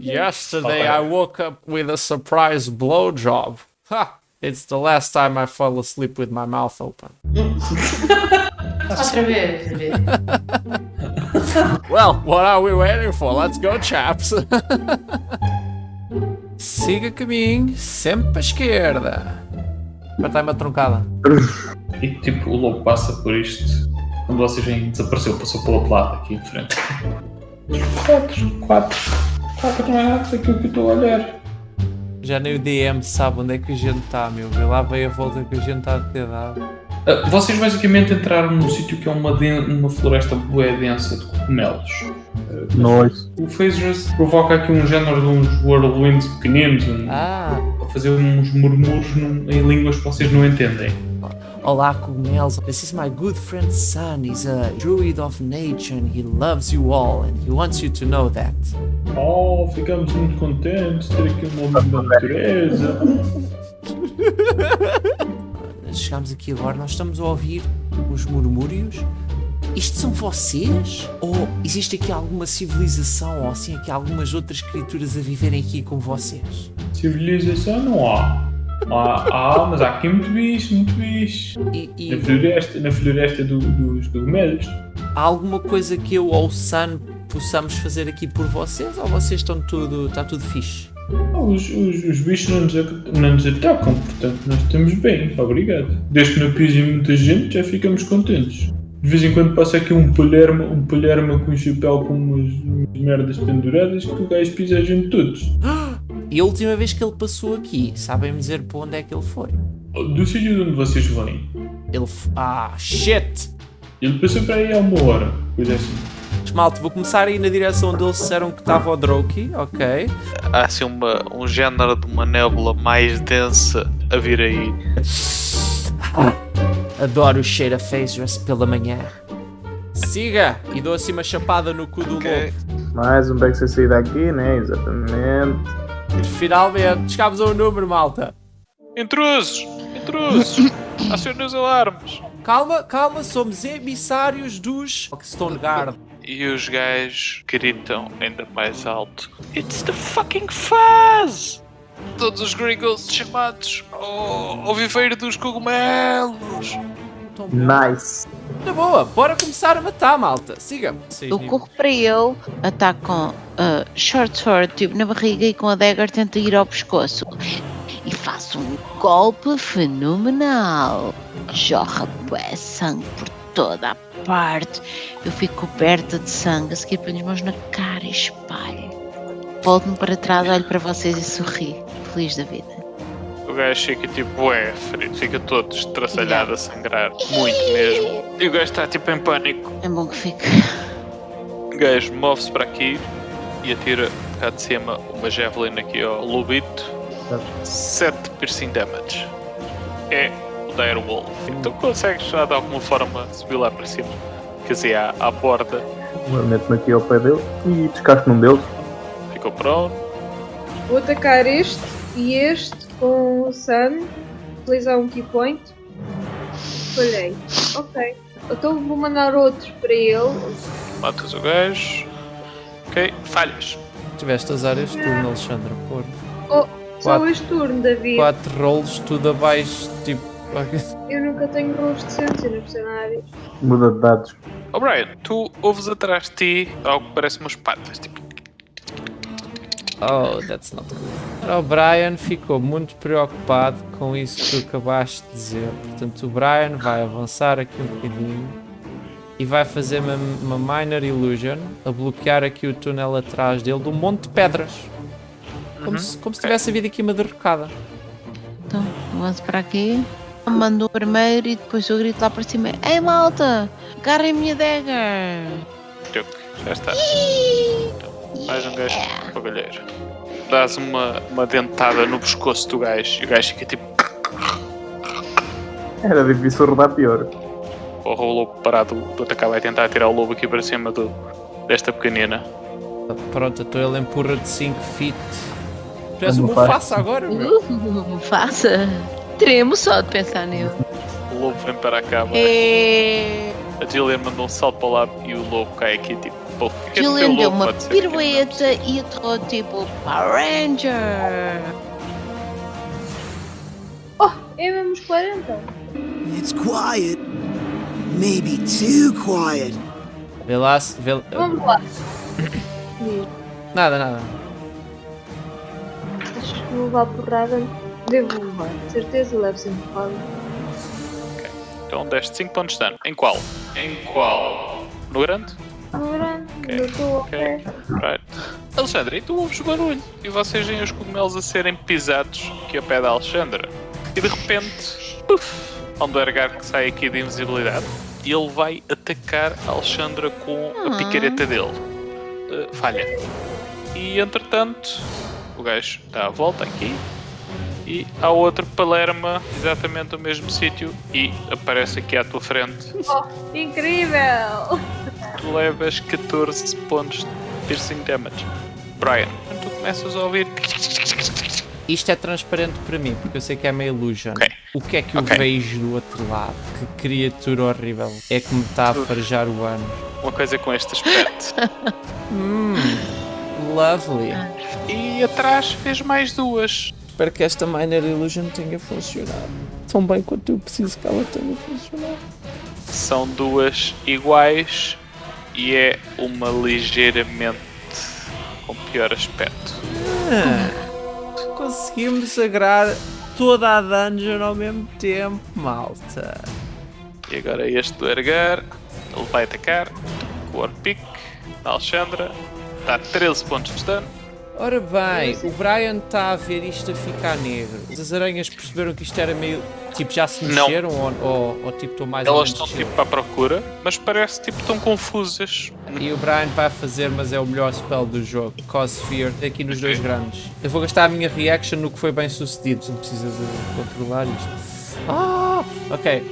Yesterday I woke up with a surprise blowjob. Ha! It's the last time I fall asleep with my mouth open. Outra vez, well, what are we waiting for? Let's go, chaps. Siga caminho, sempre à esquerda. Apertai-me a truncada. E tipo, o lobo passa por isto. Quando vocês vêm, desapareceu, passou pelo outro lado, aqui em frente. 4, 4. Tá criança aqui que é estou a olhar. Já nem o DM sabe onde é que o gente está, meu. Vê lá veio a volta que o gente está a ter dado. Uh, vocês basicamente entraram num sítio que é uma, uma floresta bué densa de cogumelos. Ah, Nós. O Phasers provoca aqui um género de uns whirlwinds pequeninos, um, ah. a fazer uns murmuros num, em línguas que vocês não entendem olá cogumelos. This is my good friend Sun. He's a druid of nature and he loves you all and he wants you to know that. Oh, ficamos muito contentes de ter aqui um homem da natureza. Chegámos aqui agora, nós estamos a ouvir os murmúrios. Isto são vocês? Ou existe aqui alguma civilização ou assim aqui algumas outras criaturas a viverem aqui com vocês? Civilização não há. Há, há, mas há aqui muito bicho, muito bicho. E, e Na floresta, na floresta do- dos cogumelos. há alguma coisa que eu ou o Sun possamos fazer aqui por vocês? Ou vocês estão tudo, está tudo fixe? Ah, Os, os, os bichos não nos, não nos atacam, portanto nós estamos bem, obrigado. Desde que não pisem muita gente já ficamos contentes. De vez em quando passa aqui um palherma, um palherma com um chapéu com umas, umas merdas penduradas que o gajo pisa a gente todos. E a última vez que ele passou aqui, sabem-me dizer para onde é que ele foi? Do sítio de onde vocês vêm. Ele. f- Ah, shit! Ele passou para aí há uma hora, coisa assim. Malta, vou começar a ir na direção onde eles disseram que estava o Droki, ok? Há assim uma, um género de uma nébula mais densa a vir aí. Adoro o cheiro a Phasers pela manhã. Siga! E dou assim uma chapada no cu do Ok. lobo. Mais um beco sem sair daqui, né? Exatamente. Finalmente, chegámos a um número, malta. Intrusos! Intrusos! Acionem os alarmes! Calma, calma, somos emissários dos Stoneguard. E os gajos gritam ainda mais alto: It's the fucking Fuzz! Todos os Gringos chamados ao, ao viveiro dos cogumelos! Nice. Na boa, bora começar a matar, malta. Siga. Eu corro para ele, ataco com ah, short sword, tipo na barriga e com a dagger tento ir ao pescoço. E faço um golpe fenomenal. Jorra bué sangue por toda a parte. Eu fico coberta de sangue, a seguir ponho as mãos na cara e espalho. Volto-me para trás, olho para vocês e sorri, feliz da vida. O gajo fica tipo, ué, ferido, fica todo estraçalhado a sangrar, muito mesmo. E o gajo está tipo em pânico. É bom que fique. O gajo move-se para aqui e atira cá de cima uma javelin aqui ao lobito. 7 piercing damage. É o Direwolf. Então consegues já de alguma forma subir lá para cima. Quer dizer, à, à borda. Meto-me aqui ao pé dele e descasco num deles. Ficou pronto. Vou atacar este e este com o Sun. Utilizar um key point. Falhei. Ok. Então vou mandar outro para ele. Matas o gajo. Ok, falhas. Tiveste as áreas de turno, Alexandre. Por Oh, só Quatro. este turno, David. quatro rolls, tudo abaixo, tipo. Eu nunca tenho rolos decentes nos cenários. Muda de dados. Oh Brian, tu ouves atrás de ti algo que parece umas patas. Tipo, Oh, that's not good. Ora, O Brian ficou muito preocupado com isso que tu acabaste de dizer. Portanto, o Brian vai avançar aqui um bocadinho e vai fazer uma, uma minor illusion a bloquear aqui o túnel atrás dele de um monte de pedras. Como, se, como se tivesse havido aqui uma derrocada. Então, avanço para aqui. Mando o primeiro e depois eu grito lá para cima: Ei malta, agarrem a minha dagger! truque, já está. Então, mais um gajo pagalheiro. Dás uma, uma dentada no pescoço do gajo e o gajo fica tipo. Era difícil rodar pior. Porra, o lobo parado do atacar vai tentar tirar o lobo aqui para cima do, desta pequenina. Pronto, então ele empurra de 5 feet. Tu és o? Mufasa agora, meu. Uh, faça! Tremo só de pensar nele. O lobo vem para cá, É... a Jillian mandou um salto para lado e o lobo cai aqui tipo No teu Julian deu uma no pirueta e aterrou tipo Power Ranger. Oh, é mesmo os 40. It's quiet. Maybe too quiet. Vê lá se. Vê... Vamos lá. Nada, nada. Achas que vou levar porrada? Devo levar. De certeza levo sempre porrada. Então deste 5 pontos de dano. Em qual? Em qual? No grande? No grande, Ok. Right. Alexandra, e tu ouves o barulho? E vocês veem os cogumelos a serem pisados aqui ao pé da Alexandra. E de repente, puf, há um Duergar que sai aqui de invisibilidade. E ele vai atacar a Alexandra com a Ah. picareta dele. Uh, falha. E entretanto, o gajo dá a volta aqui. E há outro Palerma, exatamente no mesmo sítio. E aparece aqui à tua frente. Incrível! Tu levas 14 pontos de piercing damage. Brian, quando tu começas a ouvir. Isto é transparente para mim, porque eu sei que é uma illusion. Ok. O que é que eu Ok. vejo do outro lado? Que criatura horrível. É que me está a farejar o ano. Uma coisa com este aspecto. Hum, lovely. e atrás fez mais duas. Espero que esta Minor Illusion tenha funcionado. Tão bem quanto eu preciso que ela tenha funcionado. São duas iguais e é uma ligeiramente com pior aspecto. Conseguimos agrar toda a dungeon ao mesmo tempo, malta. E agora este do Ergar, ele vai atacar com o Warpick da Alexandra. Dá 13 pontos de dano. Ora bem, o Brian está a ver isto a ficar negro. As aranhas perceberam que isto era meio. Tipo, já se mexeram ou, ou, ou tipo, estão mais Elas estão tipo à procura, mas parece tipo tão confusas. E o Brian vai fazer, mas é o melhor spell do jogo. Cause Fear, aqui nos dois grandes. Eu vou gastar a minha reaction no que foi bem sucedido. Não precisa de controlar isto. Ah, ok.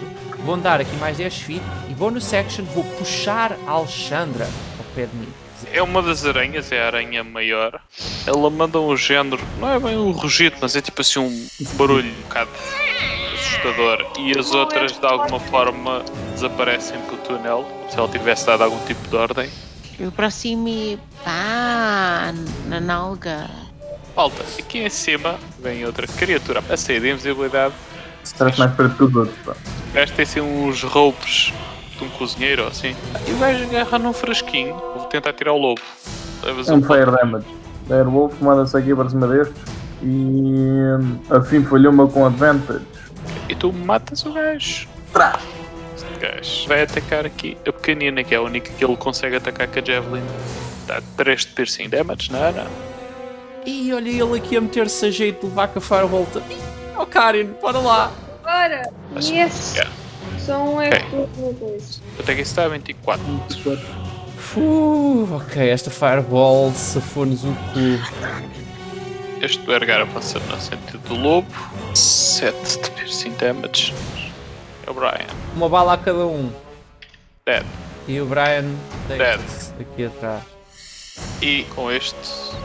Vou andar aqui mais 10 feet e bonus section vou puxar a Alexandra ao pé de mim. É uma das aranhas, é a aranha maior. Ela manda um género, não é bem um rugido, mas é tipo assim um barulho um bocado assustador. E as outras de alguma forma desaparecem pelo túnel, como se ela tivesse dado algum tipo de ordem. Eu aproximo e pá, na nalga. Malta, aqui em cima vem outra criatura a sair de invisibilidade. Se traz mais perto que os outros, pá. Ter assim uns roupes de um cozinheiro ou assim. E o gajo agarra num frasquinho. Tentar tirar o lobo. Levas É um um fire damage. Airwolf manda-se aqui para cima destes e assim falhou-me com advantage. E tu matas o gajo. Trás! Este gajo vai atacar aqui a pequenina, que é a única que ele consegue atacar com a Javelin. Dá 3 de piercing damage na Ana. E olha ele aqui a meter-se a jeito de levar com a Firebolt. Oh Karin, bora lá. Bora! Yes! Yeah. Só um é Ok. por uma coisa. Até que isso está a 24. Fu, ok, esta Fireball safou-nos o cu. Este do Ergar avança no sentido do lobo. 7 de piercing damage. É o Brian. Uma bala a cada um. Dead. E o Brian deita-se aqui atrás. E com este,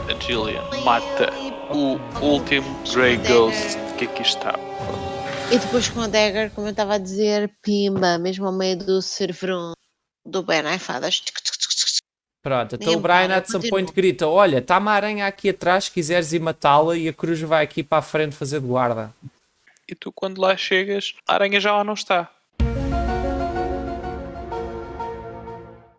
a Jillian mata o último Grey Ghost que aqui está. E depois com a dagger, como eu estava a dizer, pimba, mesmo ao meio do serverão do Ben Aifadas. Pronto, então o Brian at some point grita: Olha, está uma aranha aqui atrás, se quiseres ir matá-la, e a cruz vai aqui para a frente fazer de guarda. E tu, quando lá chegas, a aranha já lá não está.